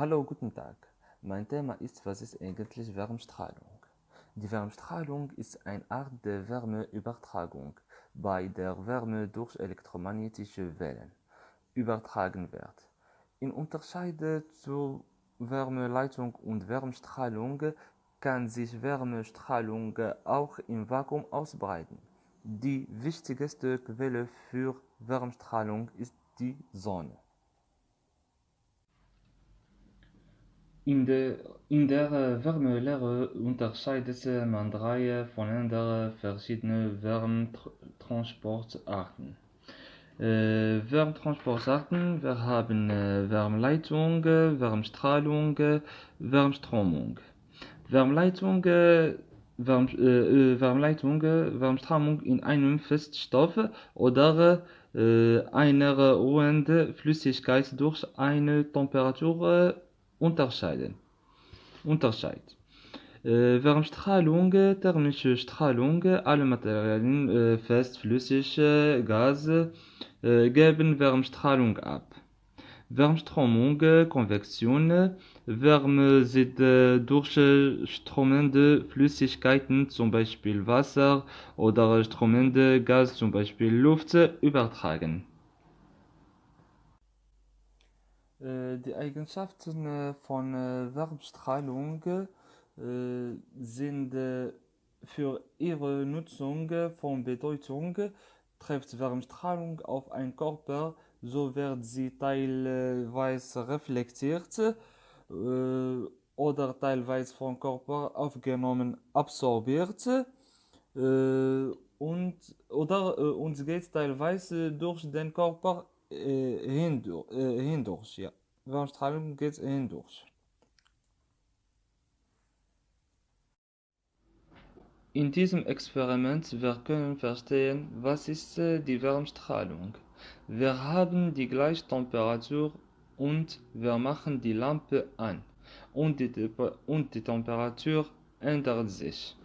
Hallo, guten Tag. Mein Thema ist, was ist eigentlich Wärmestrahlung? Die Wärmestrahlung ist eine Art der Wärmeübertragung, bei der Wärme durch elektromagnetische Wellen übertragen wird. In Unterschied zu Wärmeleitung und Wärmestrahlung kann sich Wärmestrahlung auch im Vakuum ausbreiten. Die wichtigste Quelle für Wärmestrahlung ist die Sonne. In der, Wärmelehre unterscheidet man drei voneinander verschiedene Wärmetransportarten. Äh, Wärmetransportarten, wir haben äh, Wärmeleitung, Wärmestrahlung, Wärmströmung. Wärmeleitung, Wärm, äh, Wärmeleitung, Wärmströmung in einem Feststoff oder einer ruhenden Flüssigkeit durch eine Temperatur unterscheiden. Unterscheid. Äh, Wärmestrahlung, thermische Strahlung, alle Materialien, äh, fest, flüssig, äh, Gas, äh, geben Wärmestrahlung ab. Wärmströmung, Konvektion, Wärme sind äh, durchströmende Flüssigkeiten, zum Beispiel Wasser, oder strömende Gas, zum Beispiel Luft, übertragen. Äh, die Eigenschaften äh, von äh, Wärmestrahlung sind für ihre Nutzung von Bedeutung. Trifft Wärmestrahlung auf einen Körper, so wird sie teilweise reflektiert oder teilweise vom Körper aufgenommen, absorbiert und, oder, und geht teilweise durch den Körper hindurch, hindurch ja. Wärmestrahlung geht hindurch. In diesem Experiment wir können verstehen, was ist die Wärmestrahlung. Wir haben die gleiche Temperatur und wir machen die Lampe an und die, und die Temperatur ändert sich.